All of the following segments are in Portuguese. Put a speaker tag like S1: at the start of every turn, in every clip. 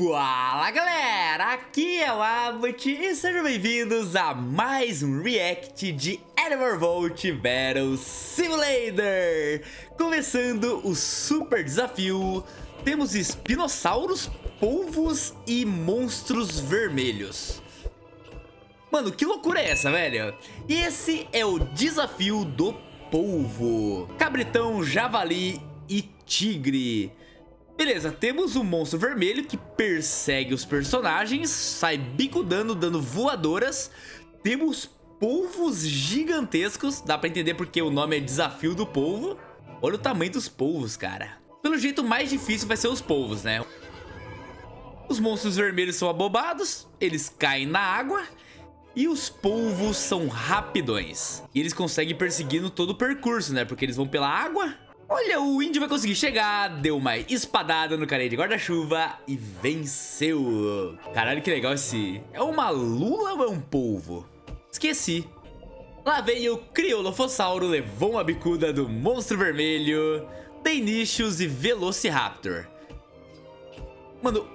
S1: Fala galera, aqui é o Abbott e sejam bem-vindos a mais um react de Animal Vault Battle Simulator. Começando o super desafio, temos espinossauros, polvos e monstros vermelhos. Mano, que loucura é essa, velho? E esse é o desafio do polvo. Cabritão, javali e tigre Beleza, temos um monstro vermelho que persegue os personagens, sai bicudando, dando voadoras. Temos polvos gigantescos, dá pra entender porque o nome é Desafio do Polvo. Olha o tamanho dos polvos, cara. Pelo jeito, o mais difícil vai ser os polvos, né? Os monstros vermelhos são abobados, eles caem na água e os polvos são rapidões. E eles conseguem perseguir no todo o percurso, né? Porque eles vão pela água Olha, o índio vai conseguir chegar, deu uma espadada no carinha de guarda-chuva e venceu. Caralho, que legal esse... É uma lula ou é um polvo? Esqueci. Lá veio o Criolofossauro, levou uma bicuda do Monstro Vermelho, Deinicius e Velociraptor. Mano,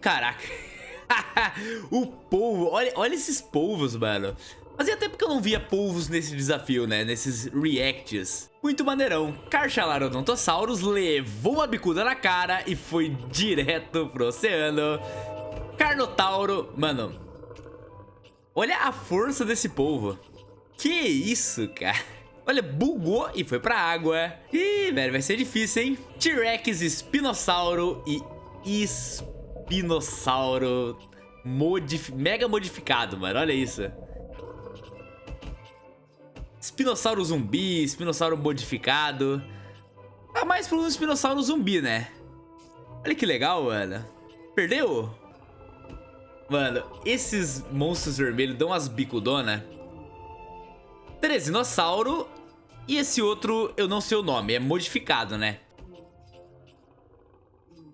S1: caraca. o polvo, olha, olha esses polvos, mano. Fazia tempo que eu não via polvos nesse desafio, né? Nesses reacts. Muito maneirão. Carchalarodontosaurus levou uma bicuda na cara e foi direto pro oceano. Carnotauro... Mano... Olha a força desse polvo. Que isso, cara. Olha, bugou e foi pra água. Ih, velho, vai ser difícil, hein? T-Rex, Espinossauro e Espinossauro modif mega modificado, mano. Olha isso. Espinossauro zumbi, espinossauro modificado. Tá mais um espinossauro zumbi, né? Olha que legal, mano. Perdeu? Mano, esses monstros vermelhos dão umas bicudonas. Teresinossauro. E esse outro, eu não sei o nome, é modificado, né?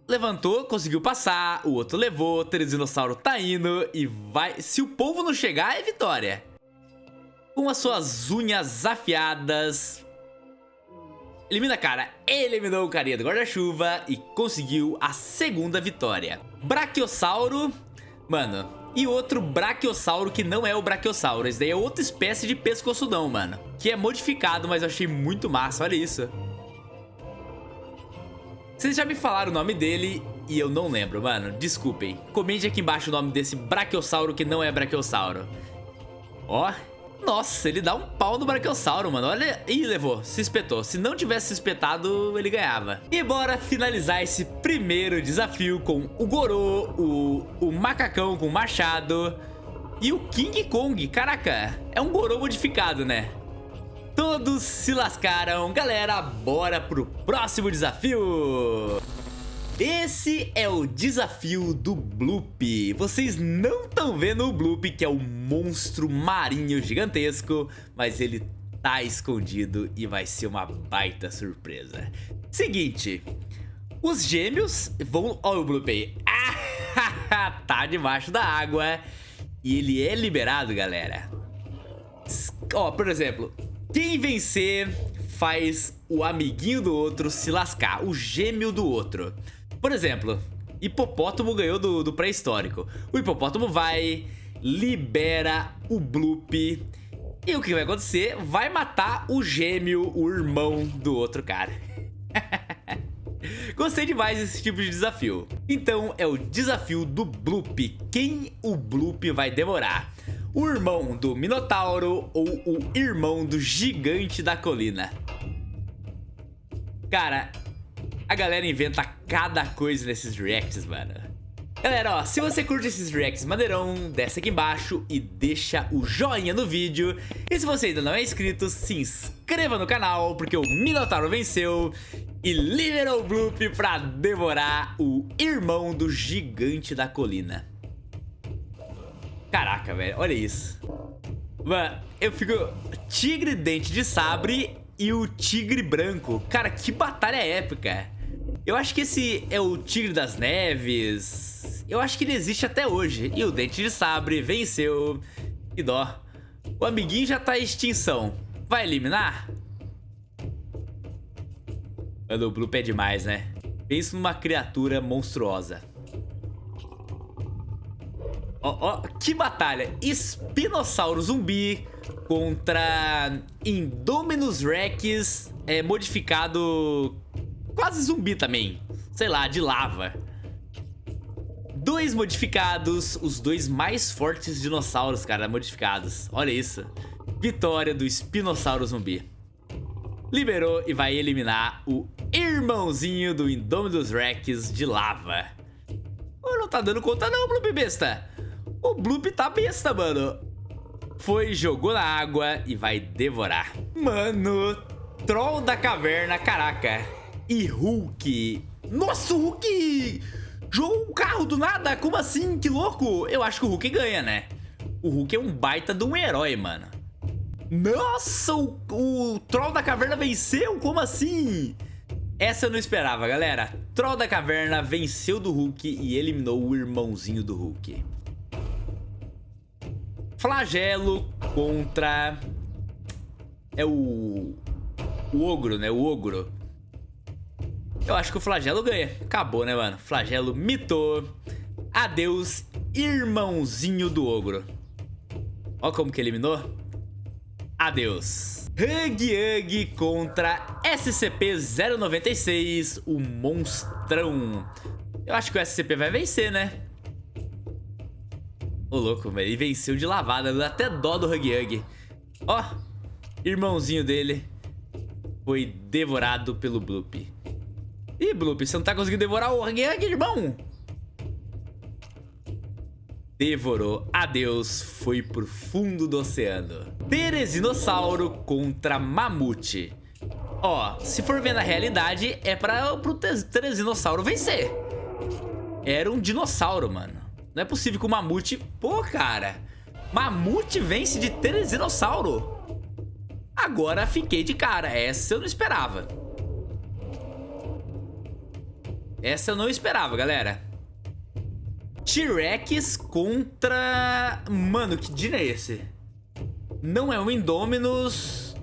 S1: Levantou, conseguiu passar, o outro levou, Teresinossauro tá indo e vai... Se o povo não chegar, é vitória com as suas unhas afiadas. Elimina cara, eliminou o carinha do guarda-chuva e conseguiu a segunda vitória. Brachiosauro, mano, e outro Brachiosauro que não é o Brachiosauro. Esse daí é outra espécie de pescoçudão, mano. Que é modificado, mas eu achei muito massa, olha isso. Vocês já me falaram o nome dele e eu não lembro, mano. Desculpem. Comente aqui embaixo o nome desse Brachiosauro que não é Brachiosauro. Ó, nossa, ele dá um pau no Brachiosauro, mano. Olha... Ih, levou. Se espetou. Se não tivesse se espetado, ele ganhava. E bora finalizar esse primeiro desafio com o Gorô, o, o Macacão com o Machado e o King Kong. Caraca, é um Gorô modificado, né? Todos se lascaram. Galera, bora pro próximo desafio. Esse é o desafio do Bloop. Vocês não estão vendo o Bloop, que é o monstro marinho gigantesco, mas ele tá escondido e vai ser uma baita surpresa. Seguinte, os gêmeos vão... Olha o Bloop aí. Ah, tá debaixo da água e ele é liberado, galera. Ó, por exemplo, quem vencer faz o amiguinho do outro se lascar, o gêmeo do outro. Por exemplo, hipopótamo ganhou do, do pré-histórico. O hipopótamo vai, libera o Bloop. E o que vai acontecer? Vai matar o gêmeo, o irmão do outro cara. Gostei demais desse tipo de desafio. Então é o desafio do Bloop. Quem o Bloop vai devorar? O irmão do Minotauro ou o irmão do gigante da colina? Cara, a galera inventa cada coisa nesses reacts, mano. Galera, ó, se você curte esses reacts maneirão, desce aqui embaixo e deixa o joinha no vídeo. E se você ainda não é inscrito, se inscreva no canal, porque o Minotauro venceu e liberou o Bloop pra devorar o irmão do gigante da colina. Caraca, velho, olha isso. Mano, eu fico... Tigre dente de sabre e o tigre branco. Cara, que batalha épica. Eu acho que esse é o Tigre das Neves. Eu acho que ele existe até hoje. E o Dente de Sabre venceu. Que dó. O amiguinho já tá em extinção. Vai eliminar? Mano, o Bloop é demais, né? Pensa numa criatura monstruosa. Ó, ó, que batalha. Espinossauro zumbi contra Indominus Rex é, modificado quase zumbi também. Sei lá, de lava. Dois modificados, os dois mais fortes dinossauros, cara, modificados. Olha isso. Vitória do espinossauro zumbi. Liberou e vai eliminar o irmãozinho do Indominus Rex de lava. Oh, não tá dando conta não, Bloop besta. O Bloop tá besta, mano. Foi, jogou na água e vai devorar. Mano, Troll da caverna, caraca. E Hulk. Nossa, o Hulk jogou um carro do nada. Como assim? Que louco. Eu acho que o Hulk ganha, né? O Hulk é um baita de um herói, mano. Nossa, o, o Troll da Caverna venceu? Como assim? Essa eu não esperava, galera. Troll da Caverna venceu do Hulk e eliminou o irmãozinho do Hulk. Flagelo contra... É o... O Ogro, né? O Ogro. Eu acho que o Flagelo ganha. Acabou, né, mano? Flagelo mitou. Adeus, irmãozinho do Ogro. Ó como que eliminou. Adeus. Hug Hug contra SCP-096, o monstrão. Eu acho que o SCP vai vencer, né? Ô, louco, velho. Ele venceu de lavada. Dá até dó do Hug Hug. Ó, irmãozinho dele foi devorado pelo Bloop. Ih, Bloop, você não tá conseguindo devorar o Hug, irmão? Devorou. Adeus. Foi pro fundo do oceano. Teresinossauro contra Mamute. Ó, se for ver na realidade, é para pro Teresinossauro vencer. Era um dinossauro, mano. Não é possível que o Mamute... Pô, cara. Mamute vence de Teresinossauro. Agora fiquei de cara. Essa eu não esperava. Essa eu não esperava, galera. T-Rex contra... Mano, que dino é esse? Não é um Indominus...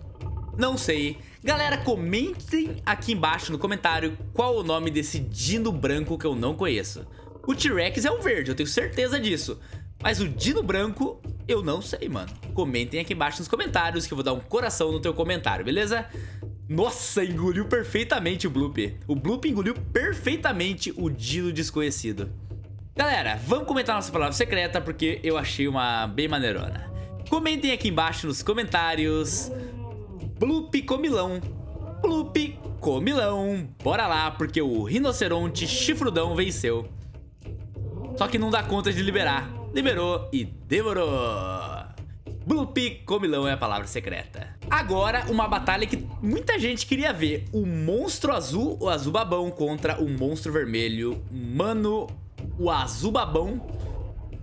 S1: Não sei. Galera, comentem aqui embaixo no comentário qual o nome desse dino branco que eu não conheço. O T-Rex é um verde, eu tenho certeza disso. Mas o Dino Branco, eu não sei, mano. Comentem aqui embaixo nos comentários que eu vou dar um coração no teu comentário, beleza? Nossa, engoliu perfeitamente o Bloop. O Bloop engoliu perfeitamente o Dino desconhecido. Galera, vamos comentar nossa palavra secreta porque eu achei uma bem maneirona. Comentem aqui embaixo nos comentários. Bloop comilão. Bloop comilão. Bora lá, porque o rinoceronte chifrudão venceu. Só que não dá conta de liberar. Liberou e Bloop comilão é a palavra secreta. Agora, uma batalha que muita gente queria ver. O monstro azul, o azul babão, contra o monstro vermelho. Mano, o azul babão,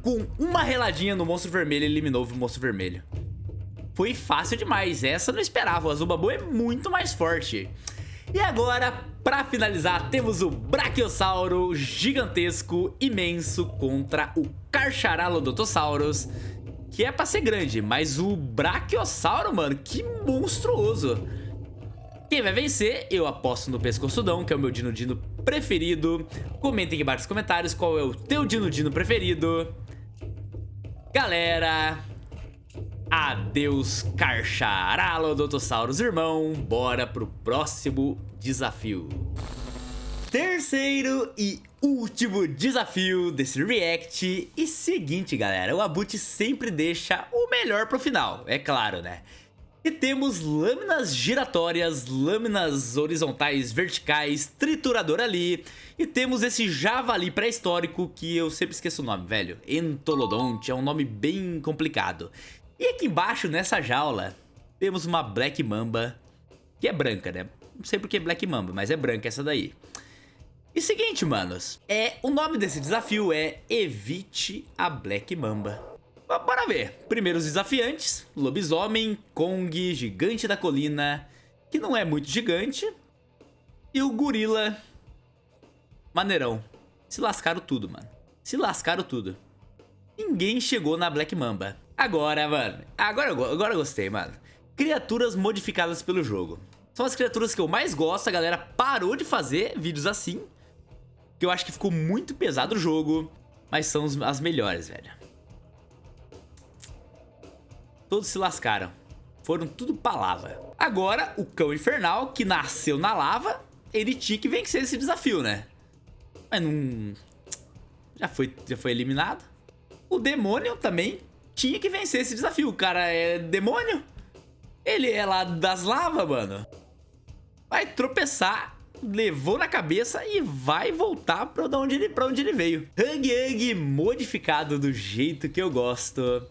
S1: com uma reladinha no monstro vermelho, eliminou o monstro vermelho. Foi fácil demais, essa eu não esperava. O azul babão é muito mais forte. E agora, para finalizar, temos o Brachiosauro gigantesco, imenso, contra o Carcharalodontosaurus, que é pra ser grande, mas o Brachiosauro, mano, que monstruoso. Quem vai vencer, eu aposto no Pescoçudão, que é o meu Dino Dino preferido. Comentem aqui embaixo nos comentários qual é o teu Dino Dino preferido. Galera, Adeus, Carcharalodontossauros, irmão. Bora pro próximo desafio. Terceiro e último desafio desse react. E seguinte, galera, o Abut sempre deixa o melhor pro final, é claro, né? E temos lâminas giratórias, lâminas horizontais, verticais, triturador ali. E temos esse javali pré-histórico que eu sempre esqueço o nome, velho. Entolodonte, é um nome bem complicado. E aqui embaixo, nessa jaula, temos uma Black Mamba, que é branca, né? Não sei porque é Black Mamba, mas é branca essa daí. E seguinte, manos, é, o nome desse desafio é Evite a Black Mamba. Bora ver. Primeiro os desafiantes, Lobisomem, Kong, Gigante da Colina, que não é muito gigante, e o Gorila Maneirão. Se lascaram tudo, mano. Se lascaram tudo. Ninguém chegou na Black Mamba. Agora, mano, agora, agora eu gostei, mano. Criaturas modificadas pelo jogo. São as criaturas que eu mais gosto, a galera parou de fazer vídeos assim. Que eu acho que ficou muito pesado o jogo, mas são as melhores, velho. todos se lascaram. Foram tudo pra lava. Agora, o cão infernal, que nasceu na lava, ele tinha que vencer esse desafio, né? Mas não... Já foi, já foi eliminado. O demônio também tinha que vencer esse desafio. O cara é demônio. Ele é lá das lavas, mano. Vai tropeçar, levou na cabeça e vai voltar pra onde ele, pra onde ele veio. Hug Hug modificado do jeito que eu gosto.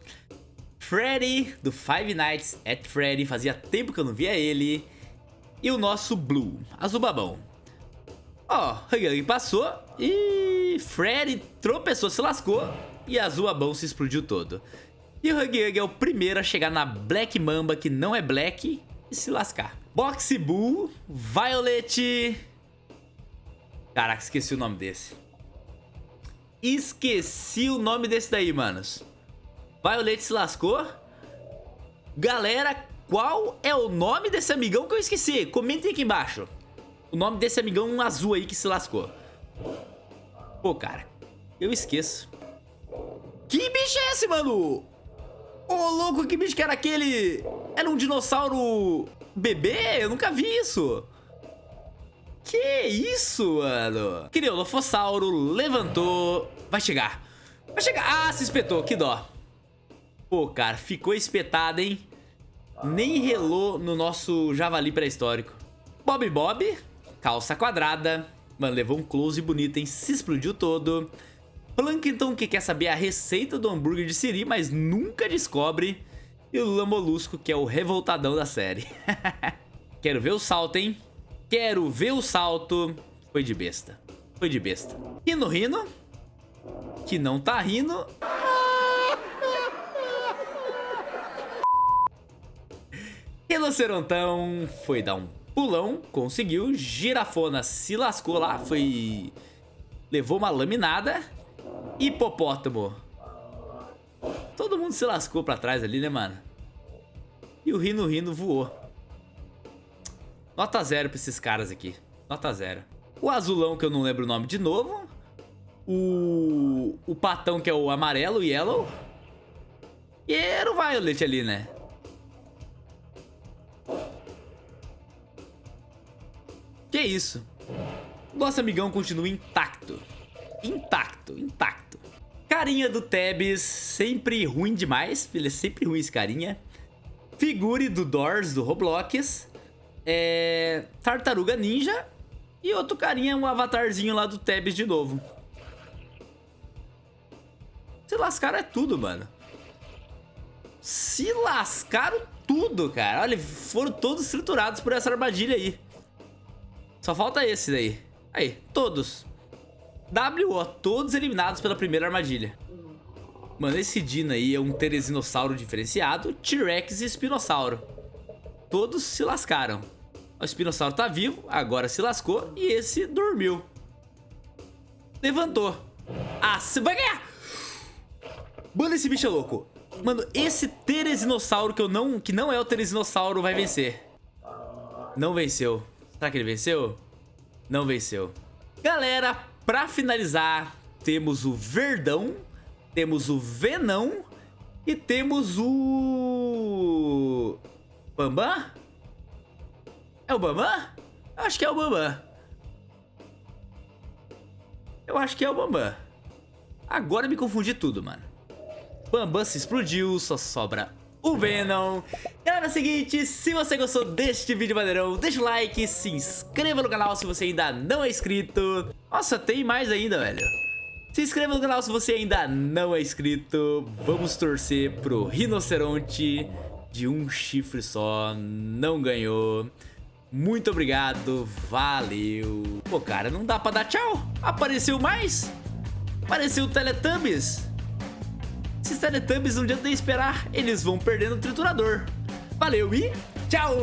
S1: Freddy, do Five Nights at Freddy. Fazia tempo que eu não via ele. E o nosso Blue, azul babão. Ó, Hug Hug passou e Freddy tropeçou, se lascou. E azul babão se explodiu todo. E o Hug Hug é o primeiro a chegar na Black Mamba, que não é Black, e se lascar. Boxy Bull, Violet... Caraca, esqueci o nome desse. Esqueci o nome desse daí, manos. Violet se lascou. Galera, qual é o nome desse amigão que eu esqueci? Comentem aqui embaixo. O nome desse amigão azul aí que se lascou. Pô, cara, eu esqueço. Que bicho é esse, mano? Ô, louco, que bicho que era aquele? Era um dinossauro bebê? Eu nunca vi isso. Que isso, mano? Criolofossauro levantou. Vai chegar. Vai chegar. Ah, se espetou. Que dó. Pô, cara, ficou espetado, hein? Nem relou no nosso javali pré-histórico. Bob Bob, calça quadrada. Mano, levou um close bonito, hein? Se explodiu todo. Plankton que quer saber a receita do hambúrguer de Siri, mas nunca descobre. E o Lula Molusco, que é o revoltadão da série. Quero ver o salto, hein? Quero ver o salto. Foi de besta. Foi de besta. Rino Rino, que não tá rindo. Rinocerontão foi dar um pulão, conseguiu. Girafona se lascou lá, foi... Levou uma laminada. Hipopótamo. Todo mundo se lascou pra trás ali, né, mano? E o Rino Rino voou. Nota zero pra esses caras aqui. Nota zero. O azulão, que eu não lembro o nome de novo. O, o patão, que é o amarelo, o yellow. E era o Violet ali, né? Que isso? Nosso amigão continua intacto. Intacto, intacto. Carinha do Tebs, sempre ruim demais. Ele é sempre ruim esse carinha. Figure do Doors, do Roblox. É... Tartaruga Ninja. E outro carinha, um avatarzinho lá do Tebs de novo. Se lascaram é tudo, mano. Se lascaram tudo, cara. Olha, foram todos triturados por essa armadilha aí. Só falta esse daí. Aí, todos. WO, todos eliminados pela primeira armadilha. Mano, esse Dino aí é um Teresinossauro diferenciado, T-Rex e Espinossauro. Todos se lascaram. O Espinossauro tá vivo, agora se lascou e esse dormiu. Levantou. Ah, você vai ganhar! Mano, esse bicho é louco. Mano, esse Teresinossauro que, eu não, que não é o Teresinossauro vai vencer. Não venceu. Será que ele venceu? Não venceu. Galera, pra finalizar, temos o Verdão, temos o Venão e temos o... Bambam? É o Bambam? Eu acho que é o Bambam. Eu acho que é o Bambam. Agora me confundi tudo, mano. Bambam se explodiu, só sobra o Venom. Galera, é o seguinte, se você gostou deste vídeo maneirão, deixa o like, se inscreva no canal se você ainda não é inscrito. Nossa, tem mais ainda, velho. Se inscreva no canal se você ainda não é inscrito. Vamos torcer pro rinoceronte de um chifre só, não ganhou. Muito obrigado, valeu. Pô, cara, não dá pra dar tchau. Apareceu mais. Apareceu o Teletubbies. Esses Teletubbies não adianta nem esperar, eles vão perdendo o triturador. Valeu e tchau!